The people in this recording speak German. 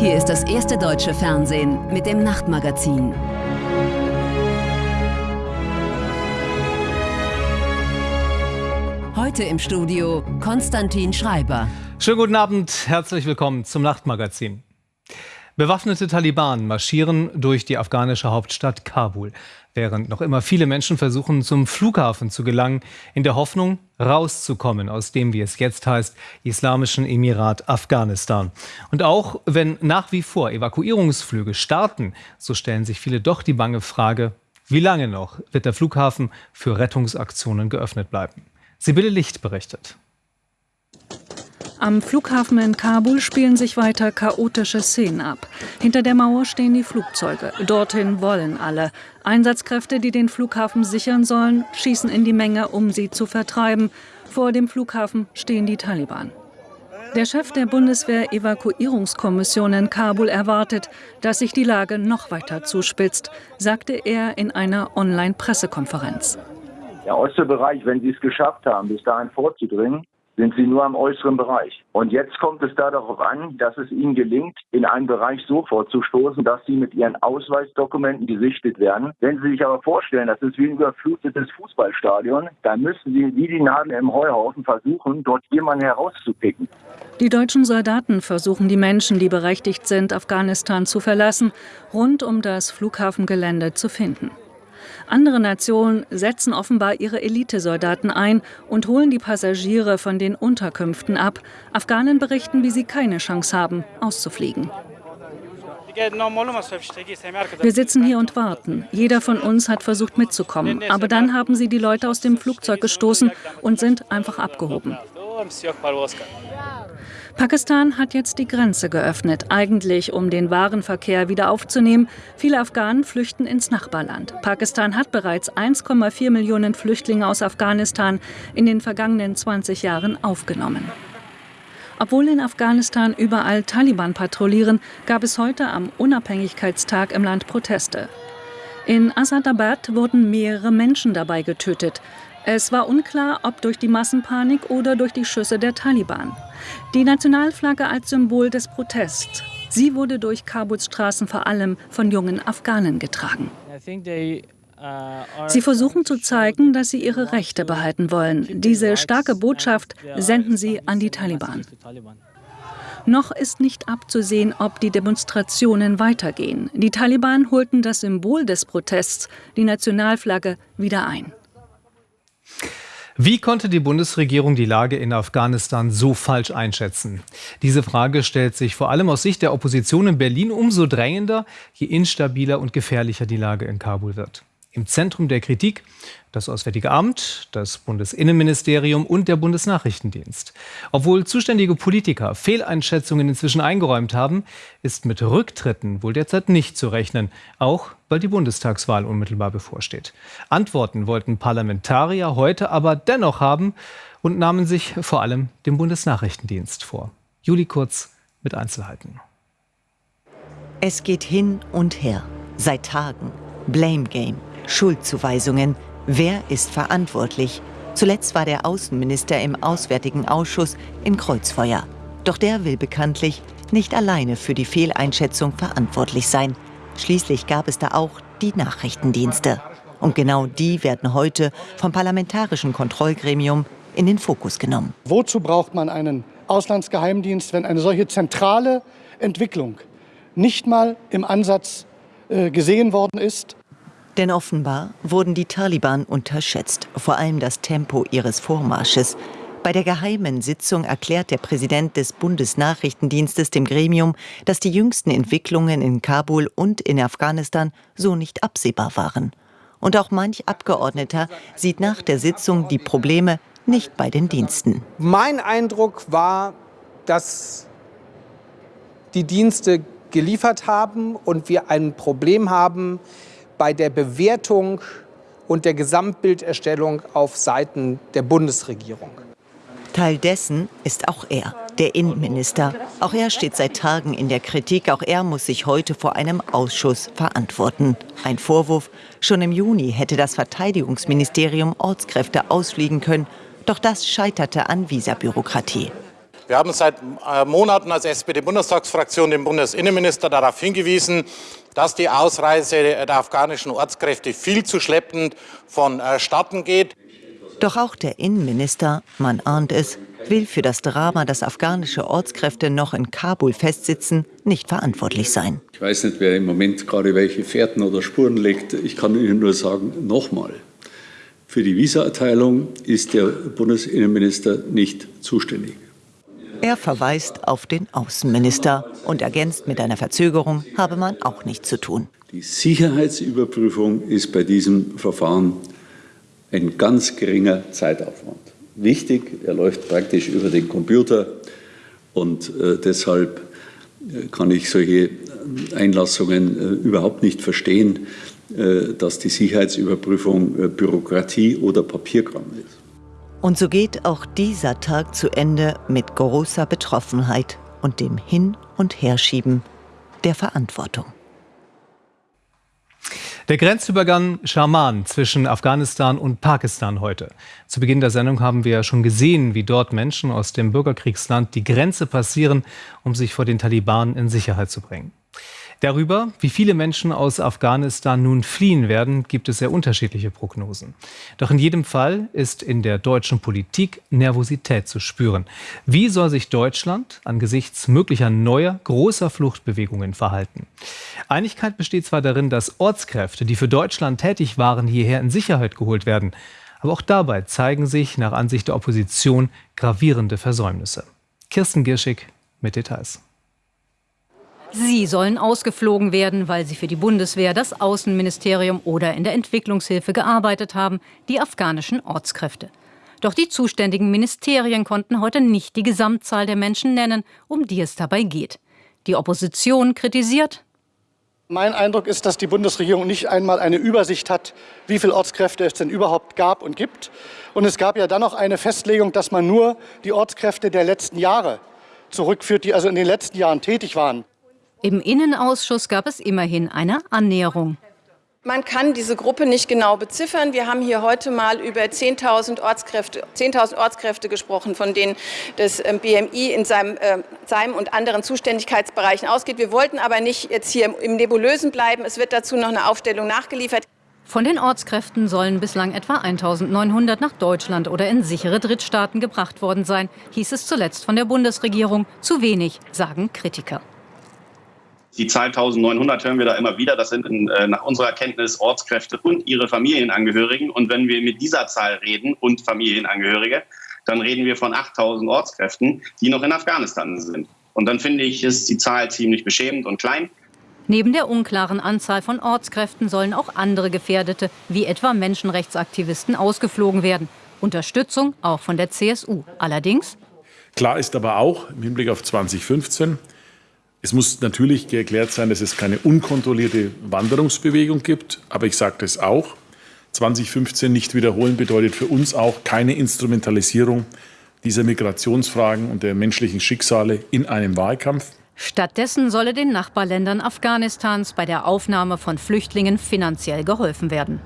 Hier ist das erste deutsche Fernsehen mit dem Nachtmagazin. Heute im Studio Konstantin Schreiber. Schönen guten Abend, herzlich willkommen zum Nachtmagazin. Bewaffnete Taliban marschieren durch die afghanische Hauptstadt Kabul, während noch immer viele Menschen versuchen, zum Flughafen zu gelangen, in der Hoffnung, rauszukommen aus dem, wie es jetzt heißt, Islamischen Emirat Afghanistan. Und auch wenn nach wie vor Evakuierungsflüge starten, so stellen sich viele doch die bange Frage, wie lange noch wird der Flughafen für Rettungsaktionen geöffnet bleiben? Sibylle Licht berichtet. Am Flughafen in Kabul spielen sich weiter chaotische Szenen ab. Hinter der Mauer stehen die Flugzeuge. Dorthin wollen alle. Einsatzkräfte, die den Flughafen sichern sollen, schießen in die Menge, um sie zu vertreiben. Vor dem Flughafen stehen die Taliban. Der Chef der Bundeswehr-Evakuierungskommission in Kabul erwartet, dass sich die Lage noch weiter zuspitzt, sagte er in einer Online-Pressekonferenz. Der Ostseebereich, wenn Sie es geschafft haben, bis dahin vorzudringen, sind sie nur am äußeren Bereich. Und jetzt kommt es da darauf an, dass es ihnen gelingt, in einen Bereich so vorzustoßen, dass sie mit ihren Ausweisdokumenten gesichtet werden. Wenn Sie sich aber vorstellen, das ist wie ein überflutetes Fußballstadion, dann müssen Sie wie die Nadel im Heuhaufen versuchen, dort jemanden herauszupicken. Die deutschen Soldaten versuchen die Menschen, die berechtigt sind, Afghanistan zu verlassen, rund um das Flughafengelände zu finden. Andere Nationen setzen offenbar ihre Elitesoldaten ein und holen die Passagiere von den Unterkünften ab. Afghanen berichten, wie sie keine Chance haben, auszufliegen. Wir sitzen hier und warten. Jeder von uns hat versucht mitzukommen. Aber dann haben sie die Leute aus dem Flugzeug gestoßen und sind einfach abgehoben. Pakistan hat jetzt die Grenze geöffnet, eigentlich um den Warenverkehr wieder aufzunehmen. Viele Afghanen flüchten ins Nachbarland. Pakistan hat bereits 1,4 Millionen Flüchtlinge aus Afghanistan in den vergangenen 20 Jahren aufgenommen. Obwohl in Afghanistan überall Taliban patrouillieren, gab es heute am Unabhängigkeitstag im Land Proteste. In Asadabad wurden mehrere Menschen dabei getötet. Es war unklar, ob durch die Massenpanik oder durch die Schüsse der Taliban. Die Nationalflagge als Symbol des Protests. Sie wurde durch Kabuls Straßen vor allem von jungen Afghanen getragen. Sie versuchen zu zeigen, dass sie ihre Rechte behalten wollen. Diese starke Botschaft senden sie an die Taliban. Noch ist nicht abzusehen, ob die Demonstrationen weitergehen. Die Taliban holten das Symbol des Protests, die Nationalflagge, wieder ein. Wie konnte die Bundesregierung die Lage in Afghanistan so falsch einschätzen? Diese Frage stellt sich vor allem aus Sicht der Opposition in Berlin umso drängender, je instabiler und gefährlicher die Lage in Kabul wird. Im Zentrum der Kritik das Auswärtige Amt, das Bundesinnenministerium und der Bundesnachrichtendienst. Obwohl zuständige Politiker Fehleinschätzungen inzwischen eingeräumt haben, ist mit Rücktritten wohl derzeit nicht zu rechnen, auch weil die Bundestagswahl unmittelbar bevorsteht. Antworten wollten Parlamentarier heute aber dennoch haben und nahmen sich vor allem dem Bundesnachrichtendienst vor. Juli Kurz mit Einzelheiten. Es geht hin und her. Seit Tagen. Blame Game. Schuldzuweisungen. Wer ist verantwortlich? Zuletzt war der Außenminister im Auswärtigen Ausschuss in Kreuzfeuer. Doch der will bekanntlich nicht alleine für die Fehleinschätzung verantwortlich sein. Schließlich gab es da auch die Nachrichtendienste. Und genau die werden heute vom Parlamentarischen Kontrollgremium in den Fokus genommen. Wozu braucht man einen Auslandsgeheimdienst, wenn eine solche zentrale Entwicklung nicht mal im Ansatz äh, gesehen worden ist? Denn offenbar wurden die Taliban unterschätzt, vor allem das Tempo ihres Vormarsches. Bei der geheimen Sitzung erklärt der Präsident des Bundesnachrichtendienstes dem Gremium, dass die jüngsten Entwicklungen in Kabul und in Afghanistan so nicht absehbar waren. Und auch manch Abgeordneter sieht nach der Sitzung die Probleme nicht bei den Diensten. Mein Eindruck war, dass die Dienste geliefert haben und wir ein Problem haben, bei der Bewertung und der Gesamtbilderstellung auf Seiten der Bundesregierung. Teil dessen ist auch er, der Innenminister. Auch er steht seit Tagen in der Kritik. Auch er muss sich heute vor einem Ausschuss verantworten. Ein Vorwurf, schon im Juni hätte das Verteidigungsministerium Ortskräfte ausfliegen können. Doch das scheiterte an Visabürokratie. Wir haben seit äh, Monaten als SPD-Bundestagsfraktion den Bundesinnenminister darauf hingewiesen, dass die Ausreise der afghanischen Ortskräfte viel zu schleppend vonstatten geht. Doch auch der Innenminister, man ahnt es, will für das Drama, dass afghanische Ortskräfte noch in Kabul festsitzen, nicht verantwortlich sein. Ich weiß nicht, wer im Moment gerade welche Fährten oder Spuren legt. Ich kann Ihnen nur sagen, nochmal, für die Visaerteilung ist der Bundesinnenminister nicht zuständig. Er verweist auf den Außenminister und ergänzt mit einer Verzögerung, habe man auch nichts zu tun. Die Sicherheitsüberprüfung ist bei diesem Verfahren ein ganz geringer Zeitaufwand. Wichtig, er läuft praktisch über den Computer und äh, deshalb äh, kann ich solche Einlassungen äh, überhaupt nicht verstehen, äh, dass die Sicherheitsüberprüfung äh, Bürokratie oder Papierkram ist. Und so geht auch dieser Tag zu Ende mit großer Betroffenheit und dem Hin- und Herschieben der Verantwortung. Der Grenzübergang Schaman zwischen Afghanistan und Pakistan heute. Zu Beginn der Sendung haben wir schon gesehen, wie dort Menschen aus dem Bürgerkriegsland die Grenze passieren, um sich vor den Taliban in Sicherheit zu bringen. Darüber, wie viele Menschen aus Afghanistan nun fliehen werden, gibt es sehr unterschiedliche Prognosen. Doch in jedem Fall ist in der deutschen Politik Nervosität zu spüren. Wie soll sich Deutschland angesichts möglicher neuer, großer Fluchtbewegungen verhalten? Einigkeit besteht zwar darin, dass Ortskräfte, die für Deutschland tätig waren, hierher in Sicherheit geholt werden. Aber auch dabei zeigen sich nach Ansicht der Opposition gravierende Versäumnisse. Kirsten Girschig mit Details. Sie sollen ausgeflogen werden, weil sie für die Bundeswehr, das Außenministerium oder in der Entwicklungshilfe gearbeitet haben, die afghanischen Ortskräfte. Doch die zuständigen Ministerien konnten heute nicht die Gesamtzahl der Menschen nennen, um die es dabei geht. Die Opposition kritisiert. Mein Eindruck ist, dass die Bundesregierung nicht einmal eine Übersicht hat, wie viele Ortskräfte es denn überhaupt gab und gibt. Und es gab ja dann noch eine Festlegung, dass man nur die Ortskräfte der letzten Jahre zurückführt, die also in den letzten Jahren tätig waren. Im Innenausschuss gab es immerhin eine Annäherung. Man kann diese Gruppe nicht genau beziffern. Wir haben hier heute mal über 10.000 Ortskräfte, 10 Ortskräfte gesprochen, von denen das ähm, BMI in seinem, äh, seinem und anderen Zuständigkeitsbereichen ausgeht. Wir wollten aber nicht jetzt hier im Nebulösen bleiben. Es wird dazu noch eine Aufstellung nachgeliefert. Von den Ortskräften sollen bislang etwa 1900 nach Deutschland oder in sichere Drittstaaten gebracht worden sein, hieß es zuletzt von der Bundesregierung. Zu wenig, sagen Kritiker. Die Zahl 1900 hören wir da immer wieder. Das sind äh, nach unserer Kenntnis Ortskräfte und ihre Familienangehörigen. Und wenn wir mit dieser Zahl reden und Familienangehörige, dann reden wir von 8000 Ortskräften, die noch in Afghanistan sind. Und dann finde ich, ist die Zahl ziemlich beschämend und klein. Neben der unklaren Anzahl von Ortskräften sollen auch andere Gefährdete, wie etwa Menschenrechtsaktivisten, ausgeflogen werden. Unterstützung auch von der CSU. Allerdings. Klar ist aber auch im Hinblick auf 2015, es muss natürlich geklärt sein, dass es keine unkontrollierte Wanderungsbewegung gibt. Aber ich sage das auch. 2015 nicht wiederholen bedeutet für uns auch keine Instrumentalisierung dieser Migrationsfragen und der menschlichen Schicksale in einem Wahlkampf. Stattdessen solle den Nachbarländern Afghanistans bei der Aufnahme von Flüchtlingen finanziell geholfen werden.